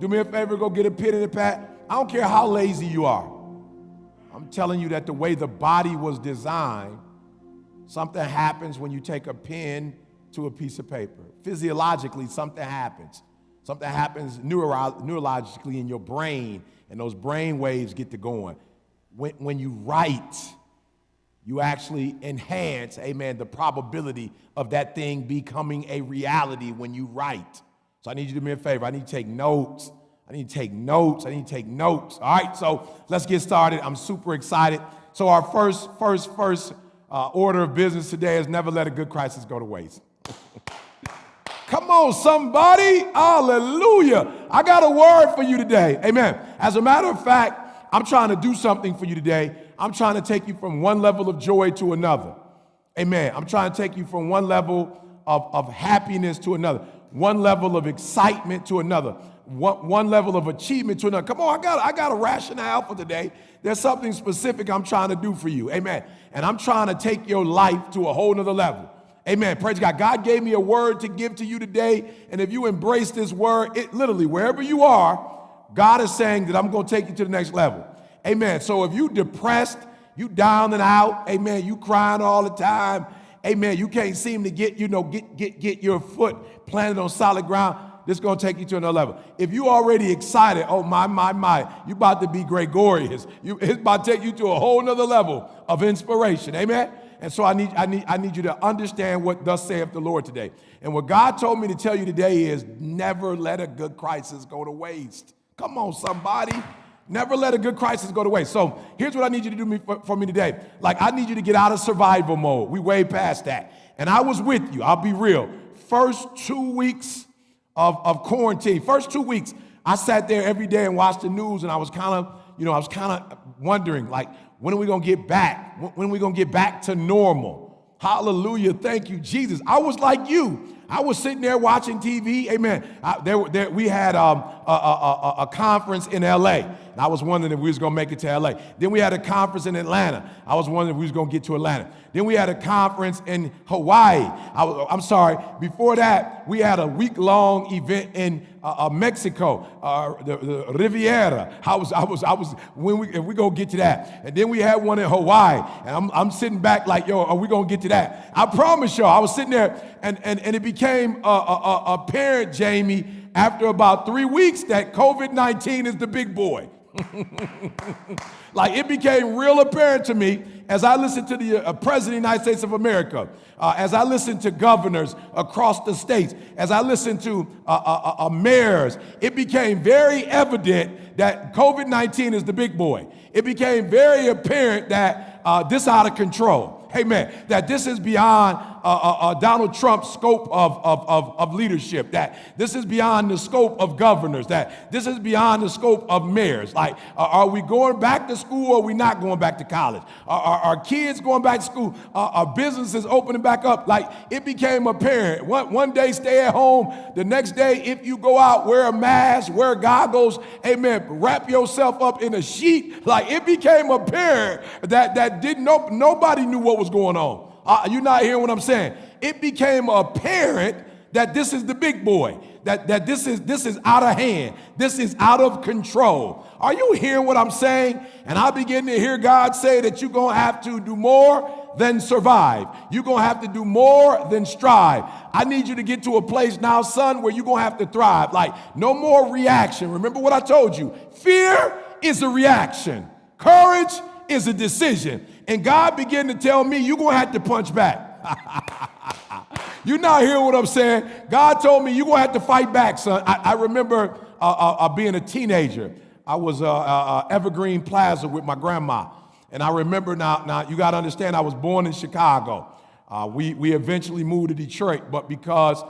Do me a favor, go get a pen and a pad. I don't care how lazy you are. I'm telling you that the way the body was designed, something happens when you take a pen to a piece of paper. Physiologically, something happens. Something happens neuro- neurologically in your brain, and those brain waves get to going. When, when you write, you actually enhance, amen, the probability of that thing becoming a reality when you write. So I need you to do me a favor. I need to take notes. I need to take notes. I need to take notes. All right, so let's get started. I'm super excited. So our first, first, first uh, order of business today is never let a good crisis go to waste. Come on, somebody. Hallelujah. I got a word for you today. Amen. As a matter of fact, I'm trying to do something for you today. I'm trying to take you from one level of joy to another. Amen. I'm trying to take you from one level of, of happiness to another, one level of excitement to another, one, one level of achievement to another. Come on, I got, I got a rationale for today. There's something specific I'm trying to do for you. Amen. And I'm trying to take your life to a whole nother level. Amen. Praise God. God gave me a word to give to you today. And if you embrace this word, it literally, wherever you are, God is saying that I'm going to take you to the next level. Amen. So if you depressed, you down and out, amen, you crying all the time, amen, you can't seem to get, you know, get, get, get your foot planted on solid ground, this is going to take you to another level. If you already excited, oh my, my, my, you about to be gregarious. You, it's about to take you to a whole nother level of inspiration. Amen. And so I need, I need, I need you to understand what thus saith the Lord today. And what God told me to tell you today is never let a good crisis go to waste. Come on, somebody. Never let a good crisis go to waste. So here's what I need you to do me, for, for me today. Like, I need you to get out of survival mode. We way past that. And I was with you. I'll be real. First two weeks of, of quarantine, first two weeks, I sat there every day and watched the news, and I was kind of, you know, I was kind of wondering, like, when are we gonna get back? When are we gonna get back to normal? Hallelujah. Thank you, Jesus. I was like you. I was sitting there watching TV. Amen. I, there, there, we had um, a, a, a, a, conference in LA. I was wondering if we was to make it to LA. Then we had a conference in Atlanta. I was wondering if we was to get to Atlanta. Then we had a conference in Hawaii. I am sorry. Before that, we had a week-long event in uh, uh, Mexico, uh, the, the, Riviera. I was, I was, I was. When we, if we gonna get to that, and then we had one in Hawaii, and I'm, I'm sitting back like, yo, are we gonna get to that? I promise y'all, I was sitting there, and and and it became apparent, Jamie, after about three weeks that COVID-19 is the big boy. like it became real apparent to me as I listened to the uh, President of the United States of America, uh, as I listened to governors across the states, as I listened to uh, uh, uh, uh mayors, it became very evident that COVID 19 is the big boy. It became very apparent that this is out of control. Amen. That this is beyond uh, uh, uh, Donald Trump's scope of, of, of, of, leadership, that this is beyond the scope of governors, that this is beyond the scope of mayors. Like, uh, are we going back to school or are we not going back to college? Are, are, are kids going back to school? Are, are, businesses opening back up? Like, it became apparent. One, one day, stay at home. The next day, if you go out, wear a mask, wear goggles, amen, wrap yourself up in a sheet. Like, it became apparent that, that didn't nobody knew what was going on. Uh, you're not hearing what I'm saying. It became apparent that this is the big boy, that, that this, is, this is out of hand, this is out of control. Are you hearing what I'm saying? And I begin to hear God say that you're going to have to do more than survive. You're going to have to do more than strive. I need you to get to a place now, son, where you're going to have to thrive. Like, no more reaction. Remember what I told you fear is a reaction, courage is a decision. And God began to tell me, you're going to have to punch back. You're not hearing what I'm saying. God told me you're going to have to fight back, son. I, I remember uh, uh, uh, being a teenager. I was uh, uh, uh, Evergreen Plaza with my grandma. And I remember now, now you got to understand, I was born in Chicago. we, we eventually moved to Detroit, but because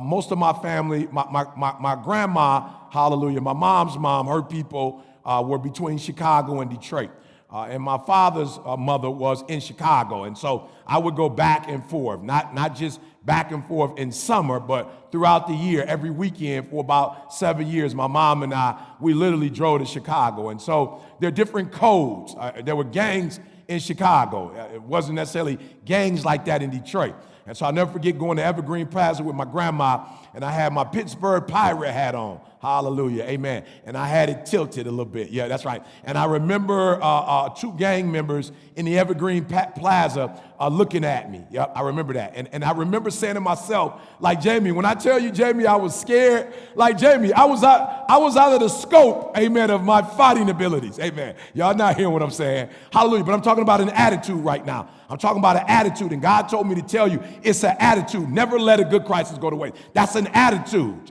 most of my family, my, my, my, my, grandma, hallelujah, my mom's mom, her people were between Chicago and Detroit. Uh, and my father's uh, mother was in Chicago. And so I would go back and forth, not, not just back and forth in summer, but throughout the year, every weekend for about seven years, my mom and I, we literally drove to Chicago. And so there are different codes. Uh, there were gangs in Chicago. Uh, it wasn't necessarily gangs like that in Detroit. And so I'll never forget going to Evergreen Plaza with my grandma, and I had my Pittsburgh Pirate hat on. Hallelujah. Amen. And I had it tilted a little bit. Yeah, that's right. And I remember uh, uh, two gang members in the Evergreen Plaza uh, looking at me. Yep, I remember that. And, and I remember saying to myself, like Jamie, when I tell you, Jamie, I was scared, like Jamie, I was out, I was out of the scope, amen, of my fighting abilities. Amen. Y'all not hearing what I'm saying. Hallelujah. But I'm talking about an attitude right now. I'm talking about an attitude. And God told me to tell you it's an attitude. Never let a good crisis go to waste. That's an attitude.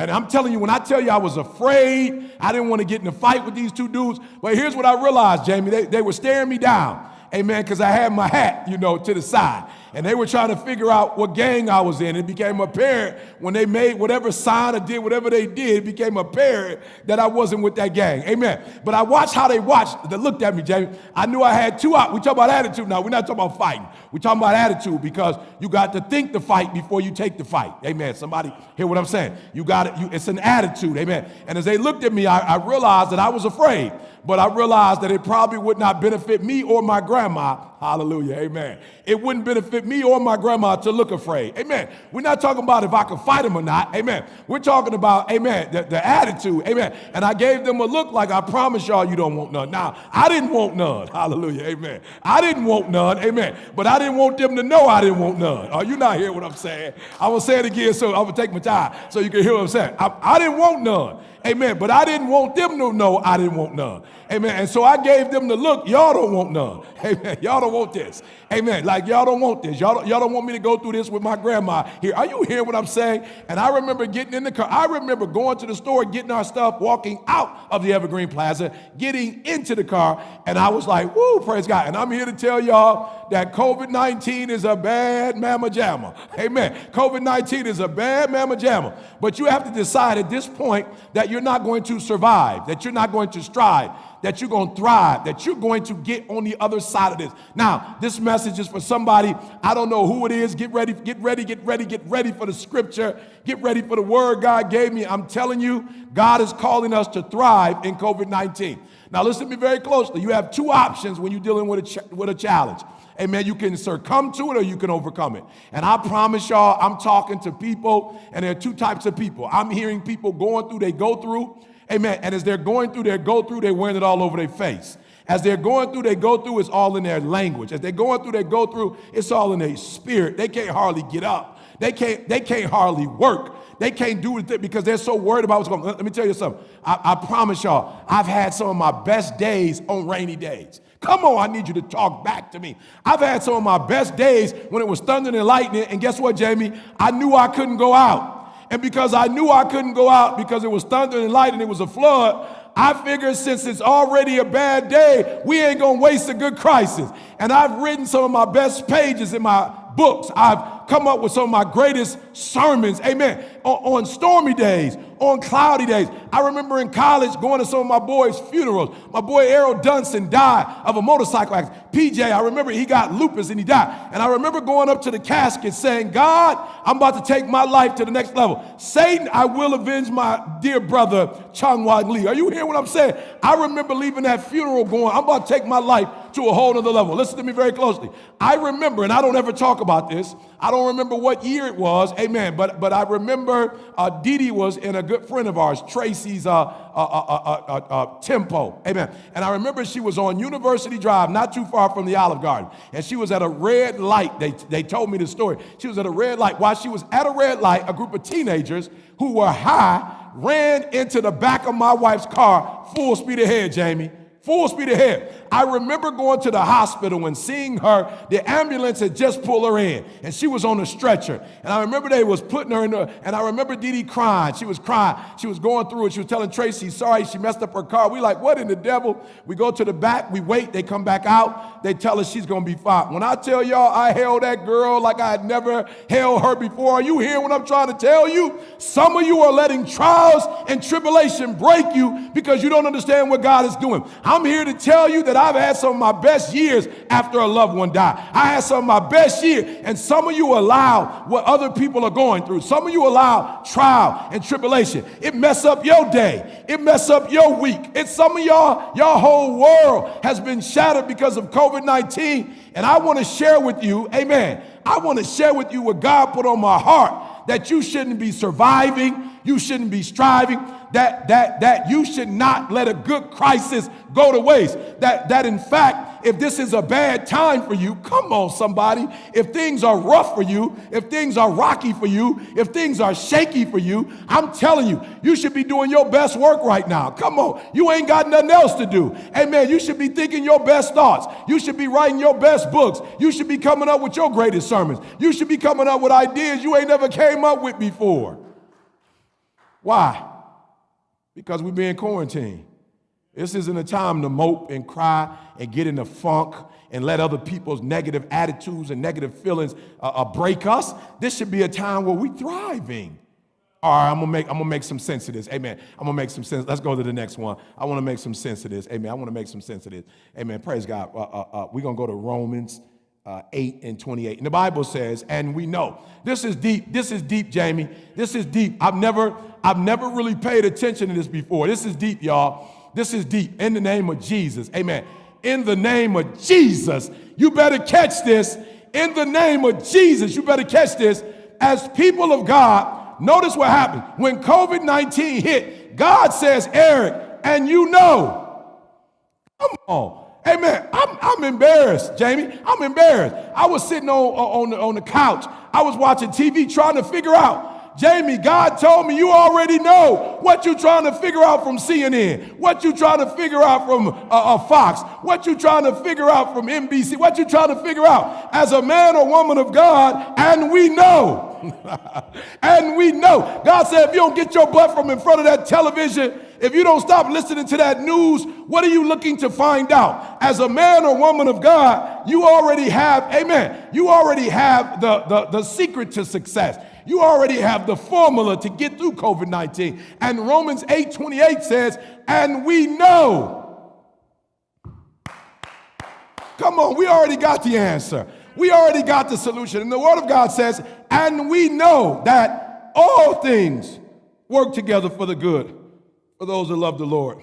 And I'm telling you, when I tell you I was afraid, I didn't want to get in a fight with these two dudes. But here's what I realized, Jamie. They, they were staring me down. Amen, because I had my hat, you know, to the side and they were trying to figure out what gang I was in. It became apparent when they made whatever sign or did whatever they did, it became apparent that I wasn't with that gang. Amen. But I watched how they watched, they looked at me, Jamie. I knew I had two. We talk about attitude now. We're not talking about fighting. We're talking about attitude because you got to think the fight before you take the fight. Amen. Somebody hear what I'm saying? You got it. You, it's an attitude. Amen. And as they looked at me, I, I realized that I was afraid, but I realized that it probably would not benefit me or my grandma. Hallelujah. Amen. It wouldn't benefit me or my grandma to look afraid. Amen. We're not talking about if I can fight them or not. Amen. We're talking about, amen, the, the attitude. Amen. And I gave them a look like I promise y'all you don't want none. Now, I didn't want none. Hallelujah. Amen. I didn't want none. Amen. But I didn't want them to know I didn't want none. Are you not hearing what I'm saying? I will say it again so going to take my time so you can hear what I'm saying. I, I didn't want none. Amen. But I didn't want them to know I didn't want none. Amen. And so I gave them the look, y'all don't want none. Amen. Y'all don't want this. Amen. Like y'all don't want this. Y'all don't, y'all don't want me to go through this with my grandma here. Are you hearing what I'm saying? And I remember getting in the car. I remember going to the store, getting our stuff, walking out of the Evergreen Plaza, getting into the car, and I was like, woo, praise God. And I'm here to tell y'all that COVID-19 is a bad mamma jamma. Amen. COVID-19 is a bad mamma jamma. But you have to decide at this point that you're not going to survive, that you're not going to strive that you're going to thrive, that you're going to get on the other side of this. Now, this message is for somebody, I don't know who it is. Get ready, get ready, get ready, get ready for the scripture. Get ready for the word God gave me. I'm telling you, God is calling us to thrive in COVID 19. Now, listen to me very closely. You have two options when you're dealing with a, with a challenge. Amen. You can succumb to it or you can overcome it. And I promise y'all, I'm talking to people, and there are two types of people. I'm hearing people going through, they go through, Amen. And as they're going through their go through, they're wearing it all over their face. As they're going through, they go through, it's all in their language. As they're going through, they go through, it's all in their spirit. They can't hardly get up. They can't, they can't hardly work. They can't do it because they're so worried about what's going on. Let me tell you something. I, I promise y'all, I've had some of my best days on rainy days. Come on, I need you to talk back to me. I've had some of my best days when it was thunder and lightning, and guess what, Jamie? I knew I couldn't go out. And because I knew I couldn't go out because it was thunder and light and it was a flood, I figured since it's already a bad day, we ain't gonna waste a good crisis. And I've written some of my best pages in my books. I've come up with some of my greatest sermons, amen, on, on, stormy days, on cloudy days. I remember in college going to some of my boys' funerals. My boy Errol Dunson died of a motorcycle accident. PJ, I remember he got lupus and he died. And I remember going up to the casket saying, God, I'm about to take my life to the next level. Satan, I will avenge my dear brother, Chung Wan Lee. Are you hearing what I'm saying? I remember leaving that funeral going, I'm about to take my life to a whole other level. Listen to me very closely. I remember, and I don't ever talk about this, I don't remember what year it was, amen, but, but I remember uh, Dee Dee was in a good friend of ours, Tracy's uh, uh, uh, uh, tempo, amen. And I remember she was on University Drive, not too far from the Olive Garden, and she was at a red light. They, they told me the story. She was at a red light. While she was at a red light, a group of teenagers who were high ran into the back of my wife's car, full speed ahead, Jamie full speed ahead. I remember going to the hospital and seeing her. The ambulance had just pulled her in, and she was on a stretcher. And I remember they was putting her in the, and I remember Dee Dee crying. She was crying. She was going through it. She was telling Tracy, sorry, she messed up her car. We like, what in the devil? We go to the back, we wait, they come back out, they tell us she's gonna be fine. When I tell y'all I held that girl like I had never held her before, are you hearing what I'm trying to tell you? Some of you are letting trials and tribulation break you because you don't understand what God is doing. I'm here to tell you that I've had some of my best years after a loved one died. I had some of my best years, and some of you allow what other people are going through. Some of you allow trial and tribulation. It mess up your day. It mess up your week. It's some of y'all, your whole world has been shattered because of COVID-19. And I want to share with you, amen. I want to share with you what God put on my heart that you shouldn't be surviving, you shouldn't be striving. That, that, that you should not let a good crisis go to waste. That, that in fact, if this is a bad time for you, come on, somebody. If things are rough for you, if things are rocky for you, if things are shaky for you, I'm telling you, you should be doing your best work right now. Come on. You ain't got nothing else to do. Amen. You should be thinking your best thoughts. You should be writing your best books. You should be coming up with your greatest sermons. You should be coming up with ideas you ain't never came up with before. Why? Because we're being quarantined. This isn't a time to mope and cry and get in a funk and let other people's negative attitudes and negative feelings uh, uh, break us. This should be a time where we're thriving. All right, I'm gonna make I'm gonna make some sense of this. Amen. I'm gonna make some sense. Let's go to the next one. I want to make some sense of this. Amen. I want to make some sense of this. Amen. Praise God. Uh, uh, uh we're gonna go to Romans uh, 8 and 28. And the Bible says, and we know. This is deep. This is deep, Jamie. This is deep. I've never, I've never really paid attention to this before. This is deep, y'all. This is deep. In the name of Jesus. Amen. In the name of Jesus. You better catch this. In the name of Jesus. You better catch this. As people of God, notice what happened. When COVID 19 hit, God says, Eric, and you know. Come on. Amen. I'm, I'm embarrassed, Jamie. I'm embarrassed. I was sitting on, on, on the couch. I was watching TV trying to figure out Jamie, God told me you already know what you're trying to figure out from CNN, what you're trying to figure out from uh, uh, Fox, what you're trying to figure out from NBC, what you're trying to figure out as a man or woman of God, and we know. and we know. God said, if you don't get your butt from in front of that television, if you don't stop listening to that news, what are you looking to find out? As a man or woman of God, you already have, amen, you already have the, the, the secret to success. You already have the formula to get through COVID 19. And Romans 8 28 says, and we know. Come on, we already got the answer. We already got the solution. And the Word of God says, and we know that all things work together for the good for those who love the Lord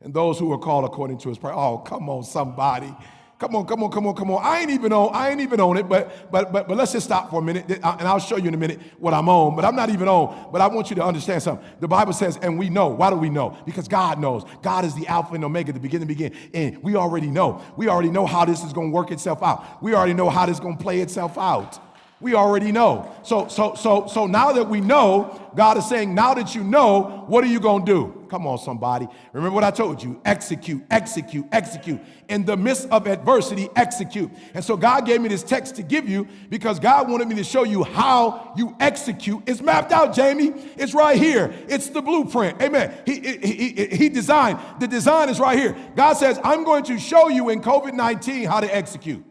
and those who are called according to his prayer. Oh, come on, somebody. Come on, come on, come on, come on. I ain't even on, I ain't even on it, but but but but let's just stop for a minute, uh, and I'll show you in a minute what I'm on. But I'm not even on. But I want you to understand something. The Bible says, and we know. Why do we know? Because God knows. God is the Alpha and Omega, the beginning, begin. And we already know. We already know how this is going to work itself out. We already know how this is going to play itself out. We already know. So, so, so, so now that we know, God is saying, now that you know, what are you going to do? Come on, somebody. Remember what I told you execute, execute, execute. In the midst of adversity, execute. And so God gave me this text to give you because God wanted me to show you how you execute. It's mapped out, Jamie. It's right here. It's the blueprint. Amen. He, he, he, he designed, the design is right here. God says, I'm going to show you in COVID 19 how to execute.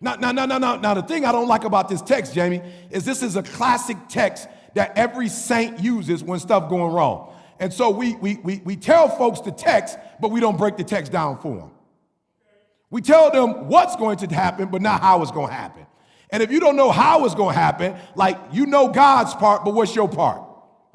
Now, now, now, now, now, now, the thing I don't like about this text, Jamie, is this is a classic text that every saint uses when stuff going wrong. And so we, we, we, we tell folks the text, but we don't break the text down for them. We tell them what's going to happen, but not how it's going to happen. And if you don't know how it's going to happen, like you know God's part, but what's your part?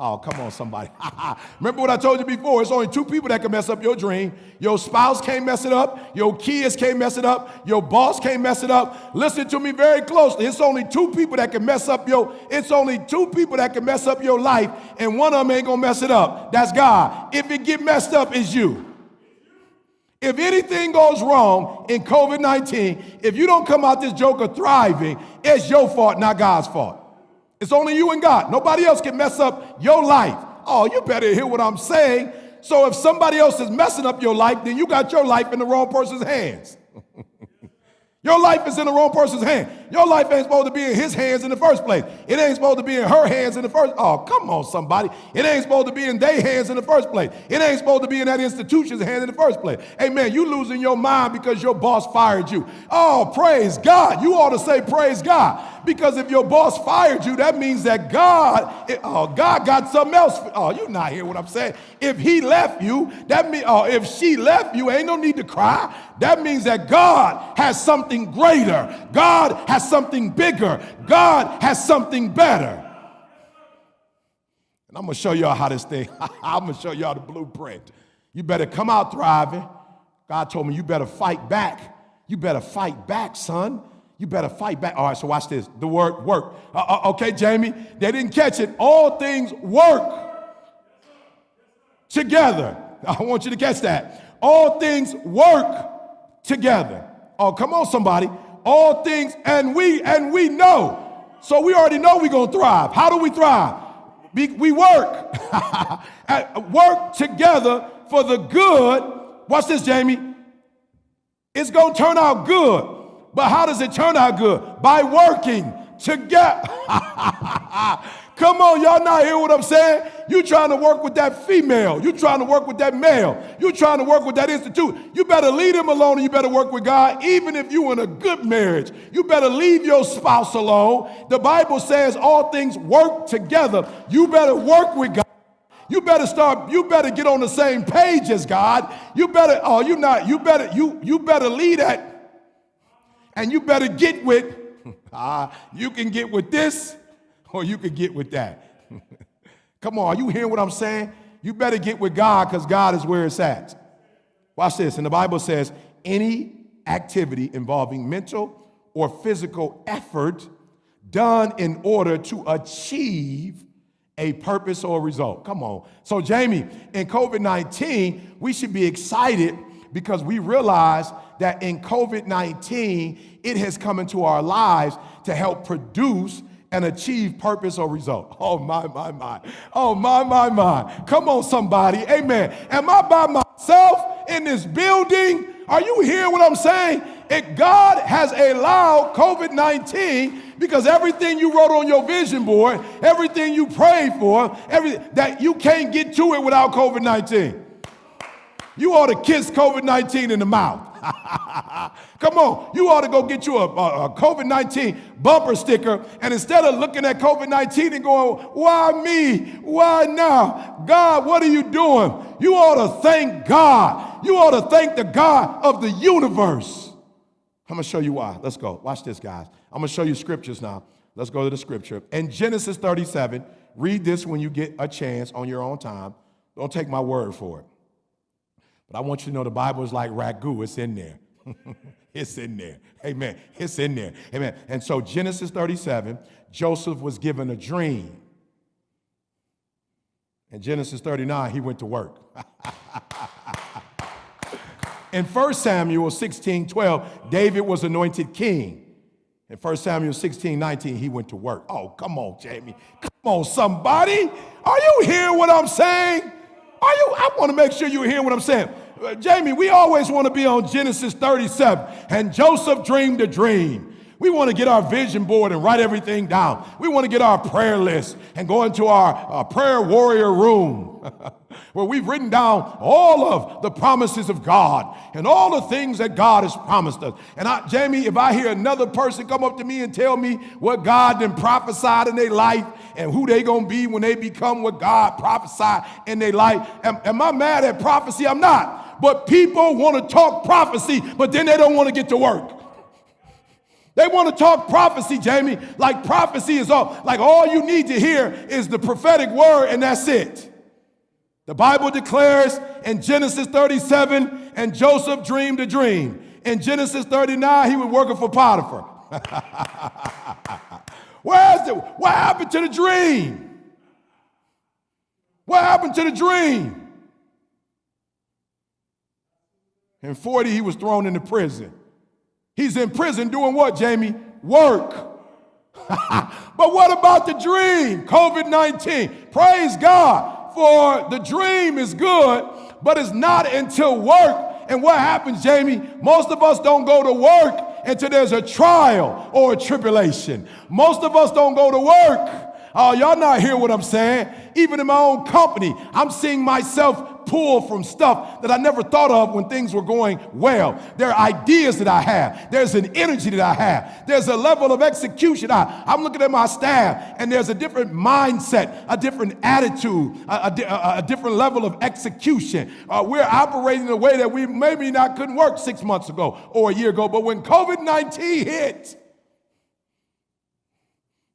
Oh, come on, somebody. Remember what I told you before? It's only two people that can mess up your dream. Your spouse can't mess it up. Your kids can't mess it up. Your boss can't mess it up. Listen to me very closely. It's only two people that can mess up your, it's only two people that can mess up your life, and one of them ain't gonna mess it up. That's God. If it get messed up, it's you. If anything goes wrong in COVID 19, if you don't come out this joker thriving, it's your fault, not God's fault. It's only you and God. Nobody else can mess up your life. Oh, you better hear what I'm saying. So if somebody else is messing up your life, then you got your life in the wrong person's hands. Your life is in the wrong person's hand. Your life ain't supposed to be in his hands in the first place. It ain't supposed to be in her hands in the first. Oh, come on, somebody. It ain't supposed to be in their hands in the first place. It ain't supposed to be in that institution's hands in the first place. Hey, man, you losing your mind because your boss fired you. Oh, praise God. You ought to say praise God. Because if your boss fired you, that means that God, it, oh, God got something else. Oh, you not hear what I'm saying. If he left you, that means, oh, if she left you, ain't no need to cry. That means that God has something greater. God has something bigger. God has something better. And I'm gonna show y'all how this thing, I'm gonna show y'all the blueprint. You better come out thriving. God told me you better fight back. You better fight back, son. You better fight back. All right, so watch this. The word work. Uh, uh, okay, Jamie, they didn't catch it. All things work together. I want you to catch that. All things work together. Oh, come on, somebody. All things, and we and we know. So we already know we're gonna thrive. How do we thrive? We, we work. work together for the good. Watch this, Jamie. It's gonna turn out good. But how does it turn out good? By working together. Come on, y'all not hear what I'm saying? You trying to work with that female. You trying to work with that male. You trying to work with that institute. You better leave him alone and you better work with God. Even if you in a good marriage, you better leave your spouse alone. The Bible says all things work together. You better work with God. You better start, you better get on the same page as God. You better, oh, you not, you better, you, you better lead that. And you better get with, ah, you can get with this or you can get with that. Come on, are you hearing what I'm saying? You better get with God because God is where it's at. Watch this. And the Bible says any activity involving mental or physical effort done in order to achieve a purpose or result. Come on. So, Jamie, in COVID 19, we should be excited because we realize that in COVID 19, it has come into our lives to help produce and achieve purpose or result. Oh, my, my, my. Oh, my, my, my. Come on, somebody. Amen. Am I by myself in this building? Are you hearing what I'm saying? If God has allowed COVID 19 because everything you wrote on your vision board, everything you prayed for, every, that you can't get to it without COVID 19. You ought to kiss COVID 19 in the mouth. Come you ought to go get you a, a, a COVID 19 bumper sticker. And instead of looking at COVID 19 and going, why me? Why now? God, what are you doing? You ought to thank God. You ought to thank the God of the universe. I'm going to show you why. Let's go. Watch this, guys. I'm going to show you scriptures now. Let's go to the scripture. In Genesis 37, read this when you get a chance on your own time. Don't take my word for it. But I want you to know the Bible is like ragu, it's in there. it's in there. Amen. It's in there. Amen. And so, Genesis 37, Joseph was given a dream. In Genesis 39, he went to work. in 1 Samuel 16, 12, David was anointed king. In 1 Samuel 16, 19, he went to work. Oh, come on, Jamie. Come on, somebody. Are you hearing what I'm saying? Are you? I want to make sure you hear what I'm saying. Jamie, we always want to be on Genesis 37. And Joseph dreamed a dream. We want to get our vision board and write everything down. We want to get our prayer list and go into our, prayer warrior room where we've written down all of the promises of God and all the things that God has promised us. And I, Jamie, if I hear another person come up to me and tell me what God then prophesied in their life and who they gonna be when they become what God prophesied in their life, am, am I mad at prophecy? I'm not. But people want to talk prophecy, but then they don't want to get to work. They want to talk prophecy, Jamie, like prophecy is all, like all you need to hear is the prophetic word and that's it. The Bible declares in Genesis 37, and Joseph dreamed a dream. In Genesis 39, he was working for Potiphar. Where's the, what happened to the dream? What happened to the dream? In 40, he was thrown into prison. He's in prison doing what, Jamie? Work. but what about the dream? COVID 19. Praise God for the dream is good, but it's not until work. And what happens, Jamie? Most of us don't go to work until there's a trial or a tribulation. Most of us don't go to work. Oh, y'all not hear what I'm saying? Even in my own company, I'm seeing myself pull from stuff that I never thought of when things were going well. There are ideas that I have. There's an energy that I have. There's a level of execution. I, I'm looking at my staff, and there's a different mindset, a different attitude, a, a, a different level of execution. Uh, we're operating in a way that we maybe not couldn't work six months ago or a year ago. But when COVID 19 hit,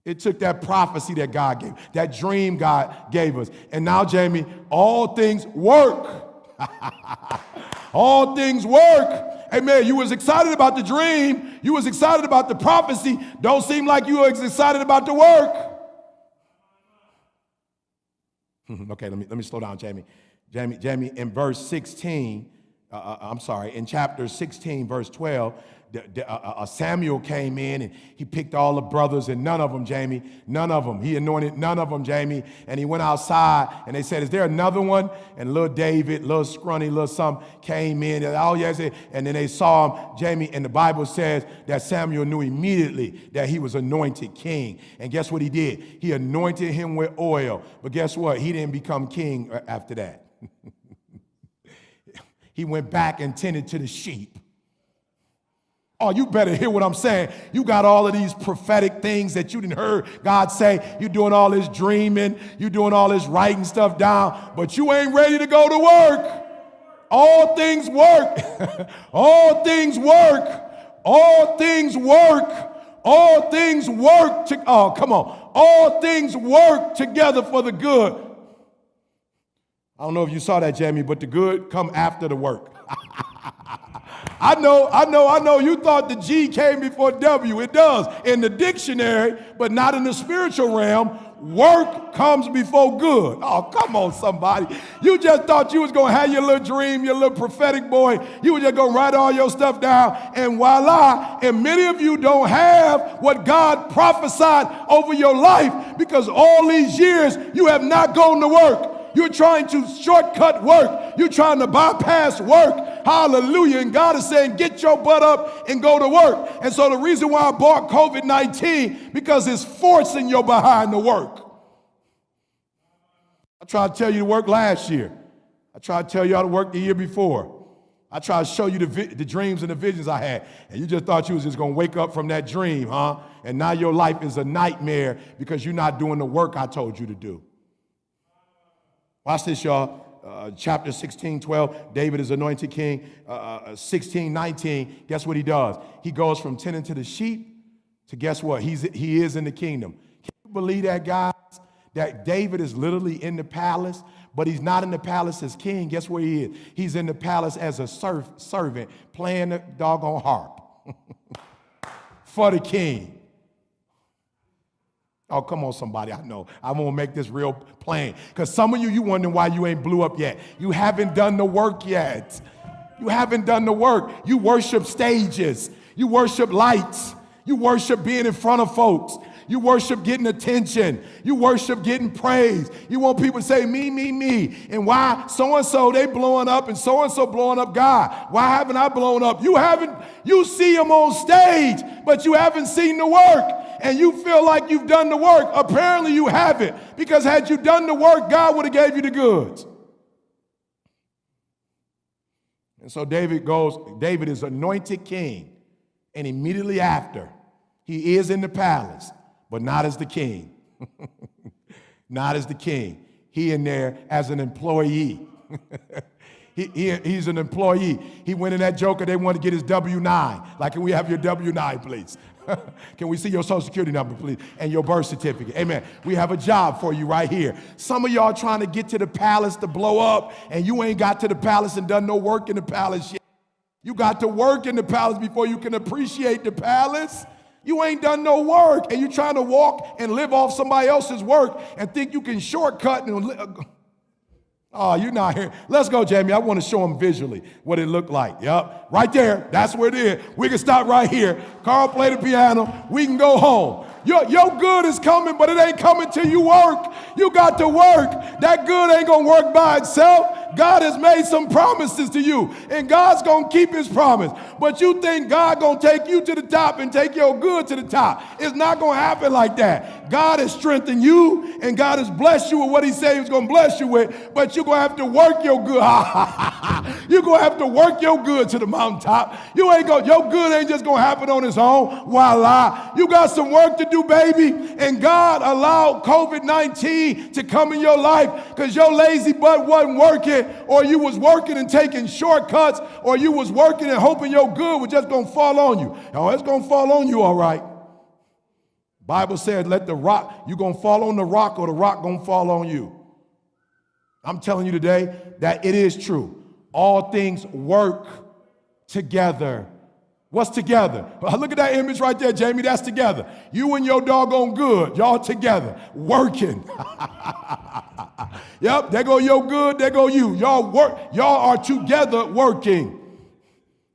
it took that prophecy that God gave, that dream God gave us. And now, Jamie, all things work. all things work. Amen. You was excited about the dream. You was excited about the prophecy. Don't seem like you was excited about the work. okay, let me, let me slow down, Jamie. Jamie, Jamie, in verse 16, uh, uh, I'm sorry, in chapter 16, verse 12, the, uh, uh, Uh, uh, uh, Samuel came in and he picked all the brothers and none of them, Jamie, none of them. He anointed none of them, Jamie. And he went outside and they said, Is there another one? And little David, little scrunny, little some came in. And, oh, yes. And then they saw him, Jamie. And the Bible says that Samuel knew immediately that he was anointed king. And guess what he did? He anointed him with oil. But guess what? He didn't become king uh, after that. he went back and tended to the sheep. Oh, you better hear what I'm saying. You got all of these prophetic things that you didn't heard God say. You're doing all this dreaming, you're doing all this writing stuff down, but you ain't ready to go to work. All things work. all things work. All things work. All things work to oh come on. All things work together for the good. I don't know if you saw that, Jamie, but the good come after the work. I know, I know, I know you thought the G came before W. It does in the dictionary, but not in the spiritual realm. Work comes before good. Oh, come on, somebody. You just thought you was going to have your little dream, your little prophetic boy. You were just going to write all your stuff down, and voila. And many of you don't have what God prophesied over your life because all these years you have not gone to work. You're trying to shortcut work. You're trying to bypass work. Hallelujah. And God is saying, get your butt up and go to work. And so the reason why I bought COVID 19, because it's forcing you behind the work. I tried to tell you to work last year. I tried to tell you how to work the year before. I tried to show you the, the dreams and the visions I had. And you just thought you was just going to wake up from that dream, huh? And now your life is a nightmare because you're not doing the work I told you to do. Watch this, y'all. Uh, chapter 16, 12, David is anointed king. Uh, uh 16, 19, guess what he does? He goes from tending to the sheep to guess what? He's, he is in the kingdom. Can you believe that, guys? That David is literally in the palace, but he's not in the palace as king. Guess where he is? He's in the palace as a serf, servant playing the doggone harp for the king. Oh, come on, somebody. I know. I'm going to make this real plain. Because some of you, you wondering why you ain't blew up yet. You haven't done the work yet. You haven't done the work. You worship stages. You worship lights. You worship being in front of folks. You worship getting attention. You worship getting praise. You want people to say, me, me, me. And why so and so they blowing up and so and so blowing up God? Why haven't I blown up? You haven't, you see them on stage, but you haven't seen the work. And you feel like you've done the work. Apparently you haven't. Because had you done the work, God would have gave you the goods. And so David goes, David is anointed king. And immediately after, he is in the palace but not as the king. not as the king. He in there as an employee. he, he, he's an employee. He went in that joker, they want to get his W 9. Like, can we have your W 9, please? Can we see your social security number, please? And your birth certificate. Amen. We have a job for you right here. Some of y'all trying to get to the palace to blow up, and you ain't got to the palace and done no work in the palace yet. You got to work in the palace before you can appreciate the palace. You ain't done no work and you're trying to walk and live off somebody else's work and think you can shortcut and Oh, you're not here. Let's go, Jamie. I want to show them visually what it looked like. Yep. Right there. That's where it is. We can stop right here. Carl play the piano. We can go home. Your, your good is coming, but it ain't coming till you work. You got to work. That good ain't going to work by itself. God has made some promises to you, and God's going to keep his promise. But you think God going to take you to the top and take your good to the top. It's not going to happen like that. God has strengthened you, and God has blessed you with what he said he was going to bless you with, but you're going to have to work your good. you're going to have to work your good to the mountaintop. You ain't going, your good ain't just going to happen on its own. Voila. You got some work to do, baby. And God allowed COVID-19 to come in your life because your lazy butt wasn't working or you was working and taking shortcuts, or you was working and hoping your good was just gonna fall on you. Oh, it's gonna fall on you, all right. Bible said, let the rock, you're gonna fall on the rock, or the rock gonna fall on you. I'm telling you today that it is true. All things work together. What's together? Look at that image right there, Jamie. That's together. You and your doggone good, y'all together, working. Yep, there go your good, there go you. Y'all work, y'all are together working.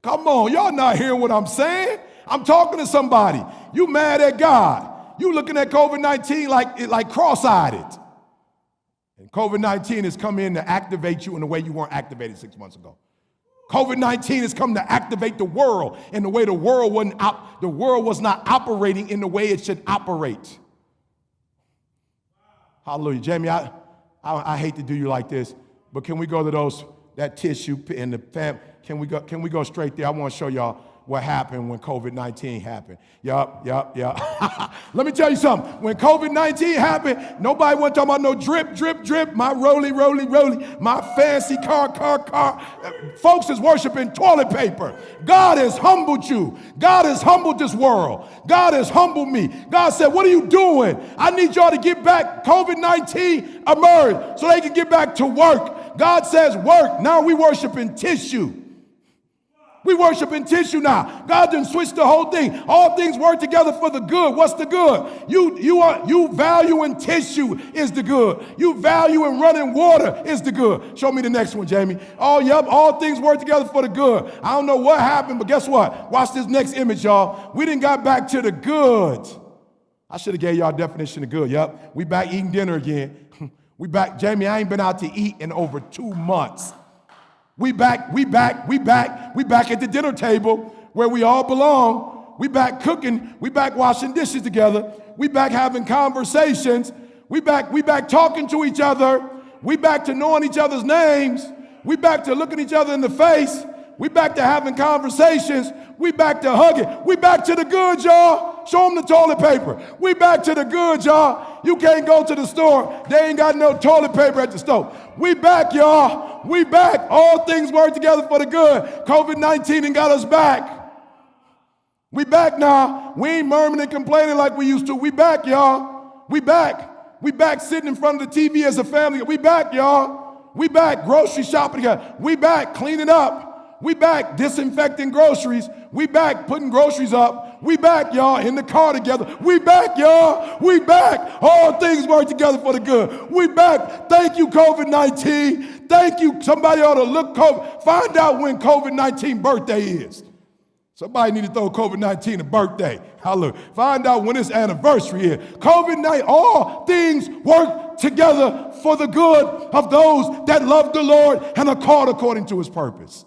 Come on, y'all not hearing what I'm saying? I'm talking to somebody. You mad at God. You looking at COVID-19 like, it like cross-eyed. And COVID-19 has come in to activate you in a way you weren't activated six months ago. COVID-19 has come to activate the world in the way the world wasn't op- the world was not operating in the way it should operate. Hallelujah. Jamie, I, I, I hate to do you like this, but can we go to those that tissue in the fam? Can we go? Can we go straight there? I want to show y'all what happened when COVID 19 happened. Yup, yup, yup. Let me tell you something. When COVID 19 happened, nobody wasn't talking about no drip, drip, drip, my roly, roly, roly, my fancy car, car, car. Folks is worshiping toilet paper. God has humbled you. God has humbled this world. God has humbled me. God said, What are you doing? I need y'all to get back. COVID 19 emerged so they can get back to work. God says, Work. Now we worshiping tissue. We worship in tissue now. God didn't switch the whole thing. All things work together for the good. What's the good? You, you, are, you value in tissue is the good. You value in running water is the good. Show me the next one, Jamie. Oh, yep, all things work together for the good. I don't know what happened, but guess what? Watch this next image, y'all. We didn't got back to the good. I should have gave y'all a definition of good. Yep, we back eating dinner again. we back, Jamie, I ain't been out to eat in over two months. We back, we back, we back, we back at the dinner table where we all belong. We back cooking, we back washing dishes together. We back having conversations. We back, we back talking to each other. We back to knowing each other's names. We back to looking each other in the face. We back to having conversations. We back to hugging. We back to the good, y'all. Show them the toilet paper. We back to the good, y'all. You can't go to the store. They ain't got no toilet paper at the store. We back, y'all. We back. All things work together for the good. COVID-19 and got us back. We back now. We ain't murmuring and complaining like we used to. We back, y'all. We back. We back sitting in front of the TV as a family. We back, y'all. We back grocery shopping together. We back cleaning up. We back disinfecting groceries. We back putting groceries up. We back, y'all, in the car together. We back, y'all. We back. All things work together for the good. We back. Thank you, COVID 19. Thank you. Somebody ought to look, COVID, find out when COVID 19 birthday is. Somebody need to throw COVID 19 a birthday. Hallelujah. Find out when its anniversary is. COVID 19, all things work together for the good of those that love the Lord and are called according to his purpose.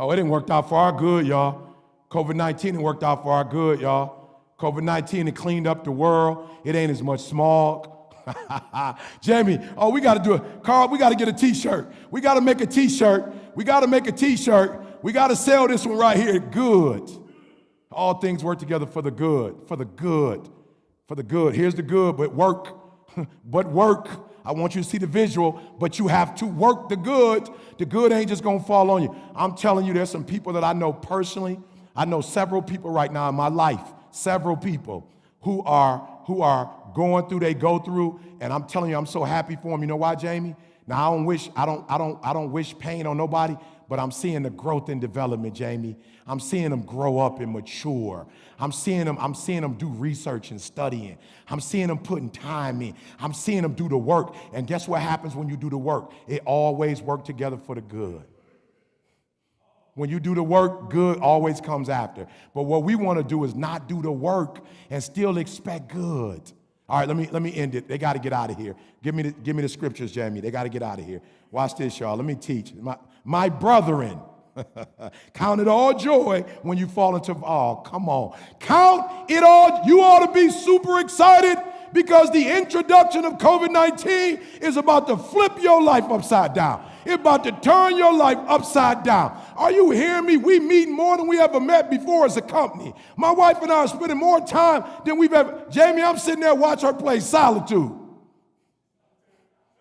Oh, it didn't work out for our good, y'all. COVID 19 worked out for our good, y'all. COVID 19 it cleaned up the world. It ain't as much smog. Jamie, oh, we got to do it. Carl, we got to get a t shirt. We got to make a t shirt. We got to make a t shirt. We got to sell this one right here. Good. All things work together for the good, for the good, for the good. Here's the good, but work, but work. I want you to see the visual, but you have to work the good. The good ain't just gonna fall on you. I'm telling you, there's some people that I know personally. I know several people right now in my life, several people who are who are going through, they go through, and I'm telling you, I'm so happy for them. You know why, Jamie? Now I don't wish, I don't, I don't, I don't wish pain on nobody, but I'm seeing the growth and development, Jamie. I'm seeing them grow up and mature. I'm seeing them, I'm seeing them do research and studying. I'm seeing them putting time in. I'm seeing them do the work. And guess what happens when you do the work? It always works together for the good. When you do the work, good always comes after. But what we want to do is not do the work and still expect good. All right, let me let me end it. They got to get out of here. Give me the, give me the scriptures, Jamie. They got to get out of here. Watch this, y'all. Let me teach. My, my brethren, count it all joy when you fall into, oh, come on. Count it all. You ought to be super excited because the introduction of COVID 19 is about to flip your life upside down. It's about to turn your life upside down. Are you hearing me? We meet more than we ever met before as a company. My wife and I are spending more time than we've ever. Jamie, I'm sitting there watch her play Solitude.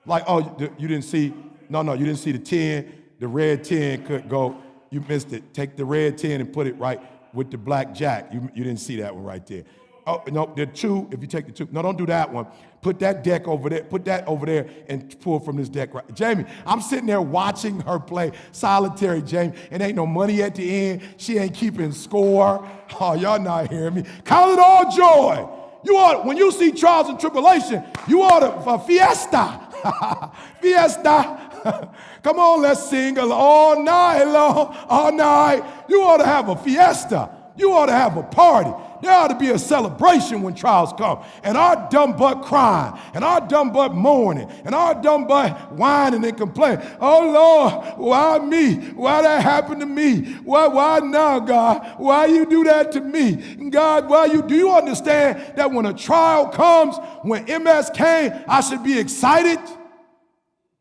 Like, oh, you didn't see? No, no, you didn't see the 10 the red 10 could go, you missed it. Take the red 10 and put it right with the black jack. You, you didn't see that one right there. Oh, no, the two, if you take the two, no, don't do that one. Put that deck over there, put that over there and pull from this deck right. Jamie, I'm sitting there watching her play solitary, Jamie, and ain't no money at the end. She ain't keeping score. Oh, y'all not hearing me. Count it all joy you ought, when you see trials and tribulation, you ought to, for fiesta. fiesta. Come on, let's sing all night long, all night. You ought to have a fiesta. You ought to have a party. There ought to be a celebration when trials come. And our dumb butt crying, and our dumb butt mourning, and our dumb butt whining and complaining. Oh Lord, why me? Why that happened to me? Why, why now, God? Why you do that to me? God, why you do you understand that when a trial comes, when MS came, I should be excited?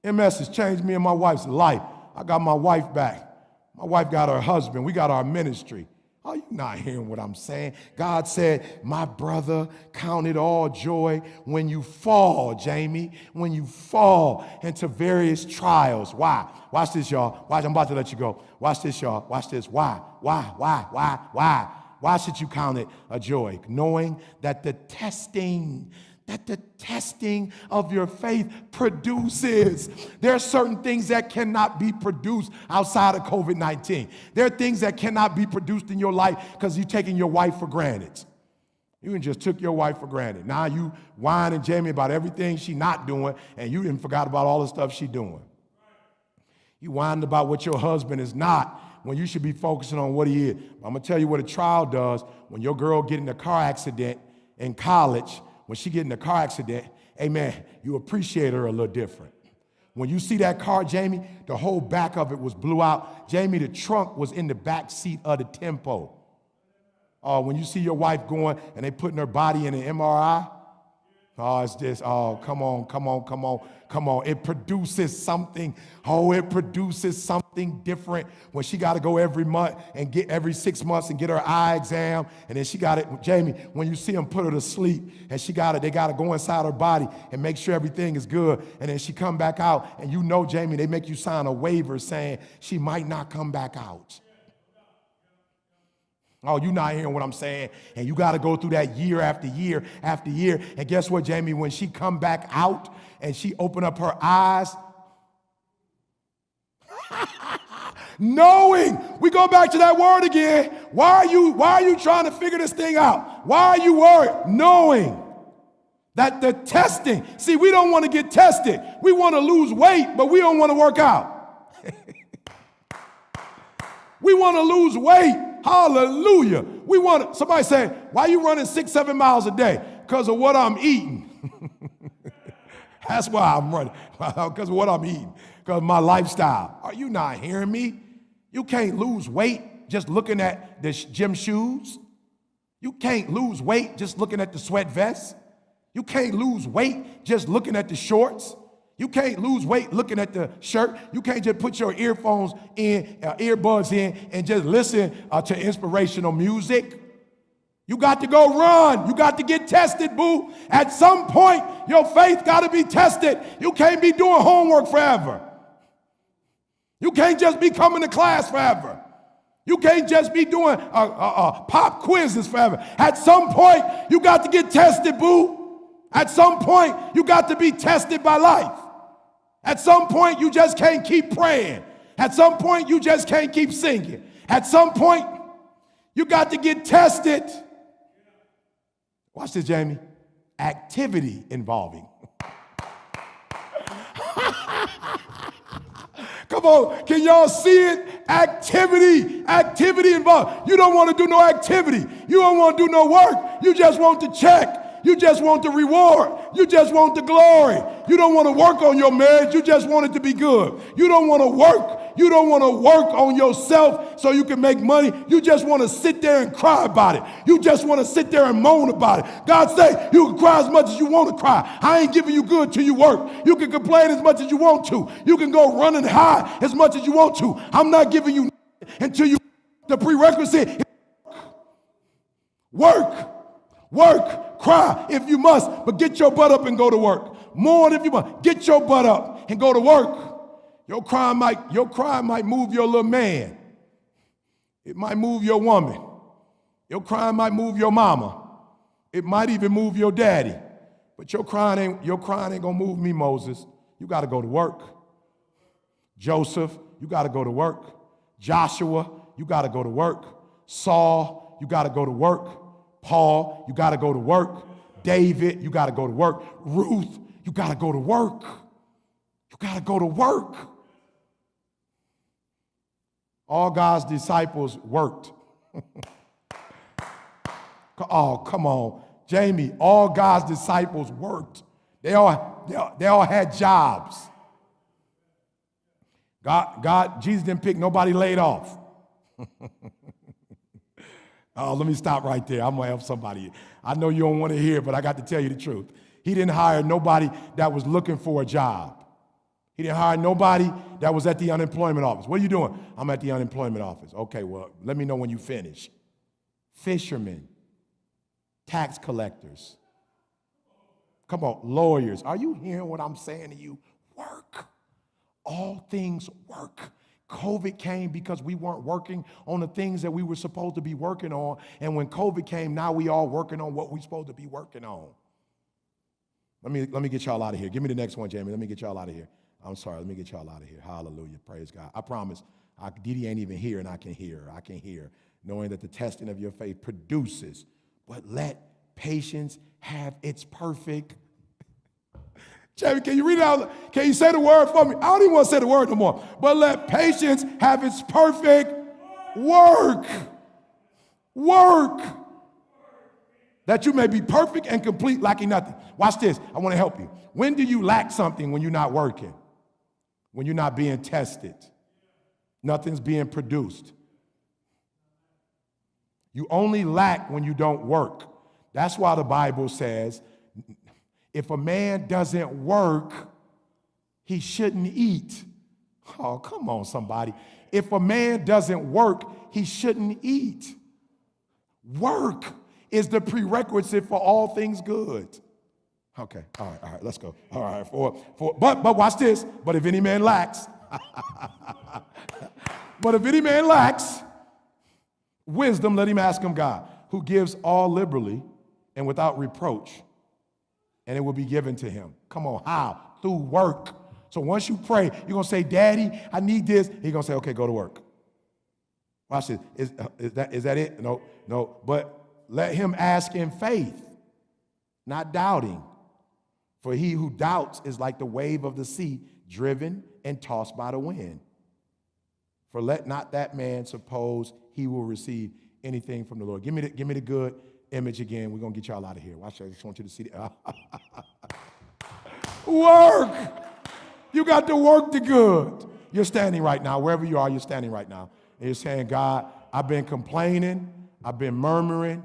MS has changed me and my wife's life. I got my wife back. My wife got her husband. We got our ministry. Are you not hearing what I'm saying? God said, My brother, count it all joy when you fall, Jamie, when you fall into various trials. Why? Watch this, y'all. Watch, I'm about to let you go. Watch this, y'all. Watch this. Why? Why? Why? Why? Why? Why should you count it a joy? Knowing that the testing that the testing of your faith produces. There are certain things that cannot be produced outside of COVID 19. There are things that cannot be produced in your life because you're taking your wife for granted. You just took your wife for granted. Now you whine and Jamie about everything she not doing, and you didn't forgot about all the stuff she doing. You whine about what your husband is not when you should be focusing on what he is. I'm gonna tell you what a trial does when your girl get in a car accident in college when she get in a car accident, amen, you appreciate her a little different. When you see that car, Jamie, the whole back of it was blew out. Jamie, the trunk was in the back seat of the tempo. Uh, when you see your wife going and they putting her body in an MRI, oh, it's just, oh, come on, come on, come on. Come on, it produces something. Oh, it produces something different when she got to go every month and get every six months and get her eye exam. And then she got it, Jamie, when you see them put her to sleep and she got it, they got to go inside her body and make sure everything is good. And then she come back out and you know, Jamie, they make you sign a waiver saying she might not come back out. Oh, you're not hearing what I'm saying. And you got to go through that year after year after year. And guess what, Jamie? When she come back out and she open up her eyes, knowing, we go back to that word again. Why are you, why are you trying to figure this thing out? Why are you worried? Knowing that the testing, see, we don't want to get tested. We want to lose weight, but we don't want to work out. we want to lose weight Hallelujah. We want somebody say, why are you running six, seven miles a day? Because of what I'm eating. That's why I'm running, because of what I'm eating, because my lifestyle. Are you not hearing me? You can't lose weight just looking at the gym shoes. You can't lose weight just looking at the sweat vest. You can't lose weight just looking at the shorts. You can't lose weight looking at the shirt. You can't just put your earphones in, uh, earbuds in, and just listen uh, to inspirational music. You got to go run. You got to get tested, boo. At some point, your faith got to be tested. You can't be doing homework forever. You can't just be coming to class forever. You can't just be doing uh, uh, uh pop quizzes forever. At some point, you got to get tested, boo. At some point, you got to be tested by life. At some point, you just can't keep praying. At some point, you just can't keep singing. At some point, you got to get tested. Watch this, Jamie. Activity involving. Come on, can y'all see it? Activity, activity involved. You don't want to do no activity. You don't want to do no work. You just want to check. You just want the reward. You just want the glory. You don't want to work on your marriage. You just want it to be good. You don't want to work. You don't want to work on yourself so you can make money. You just want to sit there and cry about it. You just want to sit there and moan about it. God say you can cry as much as you want to cry. I ain't giving you good till you work. You can complain as much as you want to. You can go running high as much as you want to. I'm not giving you until you the prerequisite work. Work, cry if you must, but get your butt up and go to work. Mourn if you must. Get your butt up and go to work. Your cry might, your cry might move your little man. It might move your woman. Your crying might move your mama. It might even move your daddy. But your crying ain't, your crying ain't gonna move me, Moses. You gotta go to work. Joseph, you gotta go to work. Joshua, you gotta go to work. Saul, you gotta go to work. Paul, you got to go to work. David, you got to go to work. Ruth, you got to go to work. You got to go to work. All God's disciples worked. oh, come on. Jamie, all God's disciples worked. They all, they all, they all had jobs. God, God, Jesus didn't pick nobody laid off. oh, let me stop right there. I'm gonna help somebody. I know you don't want to hear, but I got to tell you the truth. He didn't hire nobody that was looking for a job. He didn't hire nobody that was at the unemployment office. What are you doing? I'm at the unemployment office. Okay, well, let me know when you finish. Fishermen, tax collectors. Come on, lawyers. Are you hearing what I'm saying to you? Work. All things work. COVID came because we weren't working on the things that we were supposed to be working on. And when COVID came, now we all working on what we're supposed to be working on. Let me, let me get y'all out of here. Give me the next one, Jamie. Let me get y'all out of here. I'm sorry. Let me get y'all out of here. Hallelujah. Praise God. I promise. I, Didi ain't even here, and I can hear. I can hear, knowing that the testing of your faith produces. But let patience have its perfect. Can you read it out? Can you say the word for me? I don't even want to say the word no more. But let patience have its perfect work. Work. That you may be perfect and complete, lacking nothing. Watch this. I want to help you. When do you lack something when you're not working? when you're not being tested, nothing's being produced. You only lack when you don't work. That's why the Bible says if a man doesn't work, he shouldn't eat. Oh, come on, somebody. If a man doesn't work, he shouldn't eat. Work is the prerequisite for all things good. Okay, all right, all right, let's go. All right, for, for, but, but watch this. But if any man lacks, but if any man lacks wisdom, let him ask him God, who gives all liberally and without reproach, and it will be given to him. Come on, how? Through work. So once you pray, you're gonna say, Daddy, I need this. He's gonna say, okay, go to work. Watch this. Is, uh, is, that, is that it? No, no. But let him ask in faith, not doubting. For he who doubts is like the wave of the sea, driven and tossed by the wind. For let not that man suppose he will receive anything from the Lord. Give me the, give me the good image again. We're going to get y'all out of here. Watch, I just want you to see the. work! You got to work the good. You're standing right now, wherever you are, you're standing right now. And you're saying, God, I've been complaining, I've been murmuring,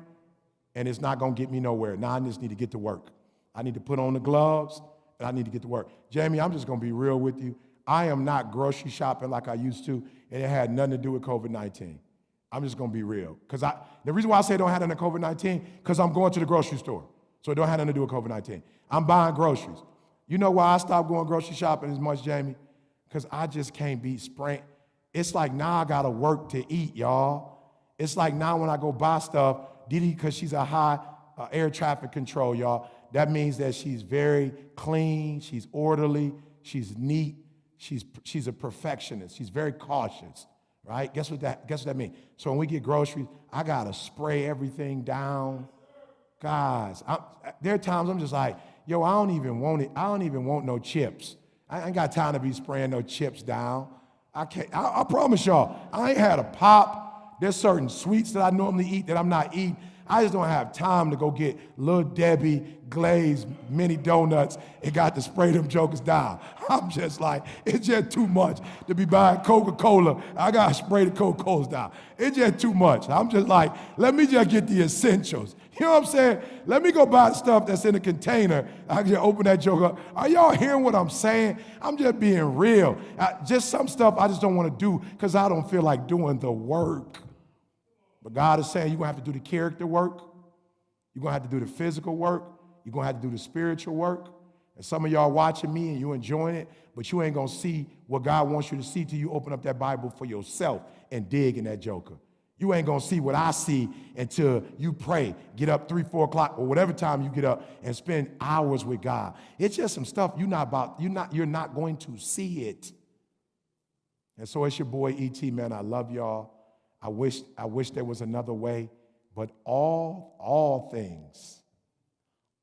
and it's not going to get me nowhere. Now I just need to get to work. I need to put on the gloves and I need to get to work. Jamie, I'm just gonna be real with you. I am not grocery shopping like I used to, and it had nothing to do with COVID 19. I'm just gonna be real. Because I the reason why I say don't have nothing to COVID 19, because I'm going to the grocery store. So it don't have nothing to do with COVID 19. I'm buying groceries. You know why I stopped going grocery shopping as much, Jamie? Because I just can't be sprint. It's like now I gotta work to eat, y'all. It's like now when I go buy stuff, Didi, because she's a high uh, air traffic control, y'all. That means that she's very clean, she's orderly, she's neat, she's, she's a perfectionist, she's very cautious, right? Guess what that, guess what that means? So when we get groceries, I gotta spray everything down. Guys, I, there are times I'm just like, yo, I don't even want it, I don't even want no chips. I ain't got time to be spraying no chips down. I can't, I, I promise y'all, I ain't had a pop. There's certain sweets that I normally eat that I'm not eating. I just don't have time to go get Little Debbie glazed mini donuts and got to spray them jokers down. I'm just like, it's just too much to be buying Coca-Cola. I got to spray the Coca-Colas down. It's just too much. I'm just like, let me just get the essentials. You know what I'm saying? Let me go buy stuff that's in a container. I just open that joke up. Are y'all hearing what I'm saying? I'm just being real. I, just some stuff I just don't want to do because I don't feel like doing the work. But God is saying you're going to have to do the character work. You're going to have to do the physical work. You're going to have to do the spiritual work. And some of y'all watching me and you enjoying it, but you ain't going to see what God wants you to see till you open up that Bible for yourself and dig in that joker. You ain't going to see what I see until you pray, get up three, four o'clock, or whatever time you get up and spend hours with God. It's just some stuff you're not about, you're not, you're not going to see it. And so it's your boy E.T., man. I love y'all. I wish, I wish there was another way, but all, all things,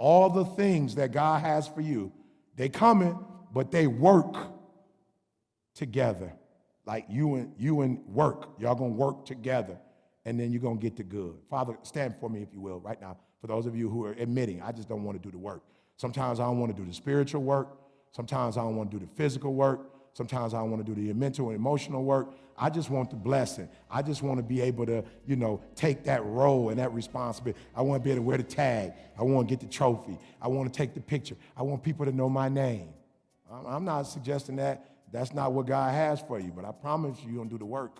All the things that God has for you, they coming, but they work together. Like you and you and work. Y'all gonna work together, and then you're gonna get the good. Father, stand for me if you will, right now. For those of you who are admitting, I just don't want to do the work. Sometimes I don't want to do the spiritual work. Sometimes I don't want to do the physical work. Sometimes I don't want to do the mental and emotional work. I just want the blessing. I just want to be able to, you know, take that role and that responsibility. I want to be able to wear the tag. I want to get the trophy. I want to take the picture. I want people to know my name. I'm not suggesting that. That's not what God has for you, but I promise you, you're going to do the work.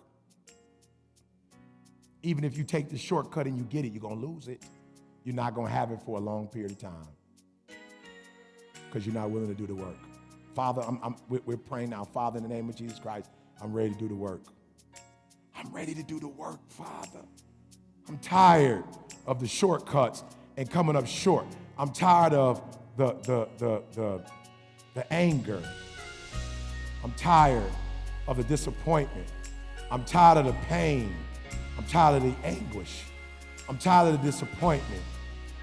Even if you take the shortcut and you get it, you're going to lose it. You're not going to have it for a long period of time because you're not willing to do the work. Father, I'm, I'm, we're praying now. Father, in the name of Jesus Christ, I'm ready to do the work. I'm ready to do the work, Father. I'm tired of the shortcuts and coming up short. I'm tired of the, the, the, the, the anger. I'm tired of the disappointment. I'm tired of the pain. I'm tired of the anguish. I'm tired of the disappointment.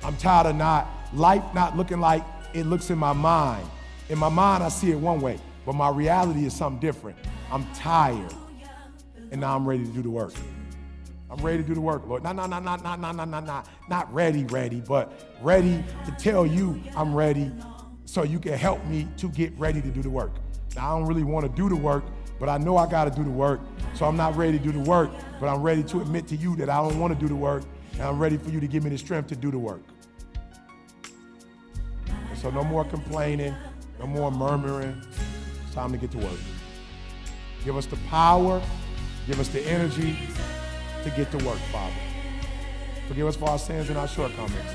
I'm tired of not life not looking like it looks in my mind. In my mind, I see it one way, but my reality is something different. I'm tired, and now I'm ready to do the work. I'm ready to do the work, Lord. Not, not, not, not, not, not, not, not, not, not ready, ready, but ready to tell you I'm ready so you can help me to get ready to do the work. Now, I don't really want to do the work, but I know I got to do the work. So I'm not ready to do the work, but I'm ready to admit to you that I don't want to do the work, and I'm ready for you to give me the strength to do the work. And so no more complaining, no more murmuring. It's time to get to work. Give us the power, give us the energy to get to work, Father. Forgive us for our sins and our shortcomings.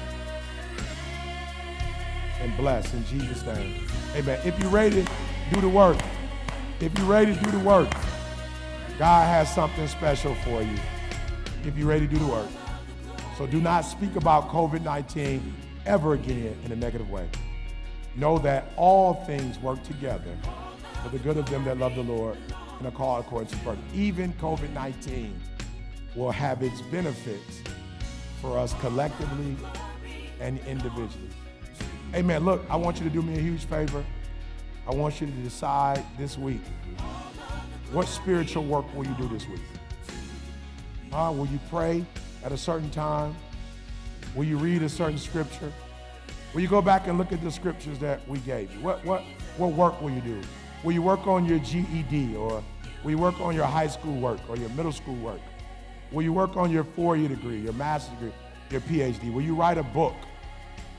And bless in Jesus' name. Amen. If you're ready do the work, if you're ready do the work, God has something special for you. If you're ready do the work. So do not speak about COVID 19 ever again in a negative way. Know that all things work together for the good of them that love the Lord called according to purpose. Even COVID 19 will have its benefits for us collectively and individually. Amen. Look, I want you to do me a huge favor. I want you to decide this week what spiritual work will you do this week? Uh, will you pray at a certain time? Will you read a certain scripture? Will you go back and look at the scriptures that we gave you? What, what, what work will you do? Will you work on your GED or will you work on your high school work or your middle school work? Will you work on your four-year degree, your master's degree, your PhD? Will you write a book?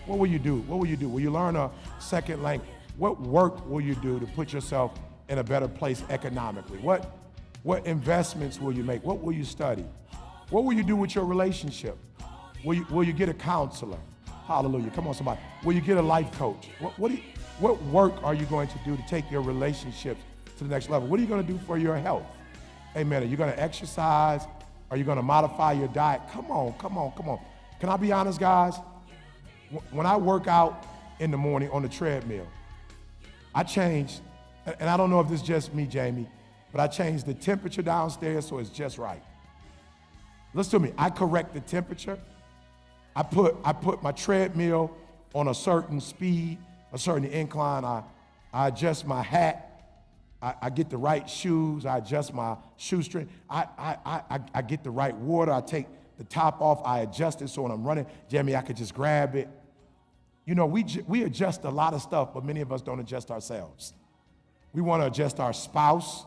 What will you do? What will you do? Will you learn a second language? What work will you do to put yourself in a better place economically? What, what investments will you make? What will you study? What will you do with your relationship? Will you, will you get a counselor? Hallelujah. Come on, somebody. Will you get a life coach? What, what, you, what work are you going to do to take your relationships to the next level? What are you going to do for your health? Amen. Are you going to exercise? Are you going to modify your diet? Come on, come on, come on. Can I be honest, guys? When I work out in the morning on the treadmill, I change, and I don't know if this is just me, Jamie, but I change the temperature downstairs so it's just right. Listen to me. I correct the temperature I put, I put my treadmill on a certain speed, a certain incline. I, I adjust my hat. I, I get the right shoes. I adjust my shoestring. I, I, I, I get the right water. I take the top off. I adjust it so when I'm running, Jamie, I could just grab it. You know, we, we adjust a lot of stuff, but many of us don't adjust ourselves. We want to adjust our spouse.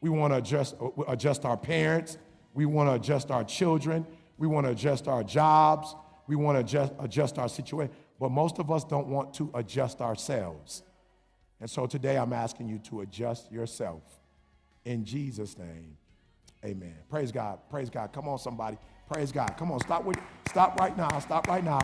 We want to adjust, adjust our parents. We want to adjust our children. We want to adjust our jobs. We want to adjust, adjust our situation, but most of us don't want to adjust ourselves. And so today I'm asking you to adjust yourself. In Jesus' name, amen. Praise God. Praise God. Come on, somebody. Praise God. Come on, stop with stop right now. Stop right now.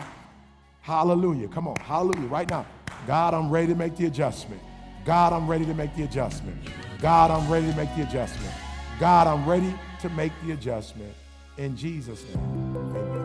Hallelujah. Come on. Hallelujah. Right now. God, I'm ready to make the adjustment. God, I'm ready to make the adjustment. God, I'm ready to make the adjustment. God, I'm ready to make the adjustment in Jesus' name.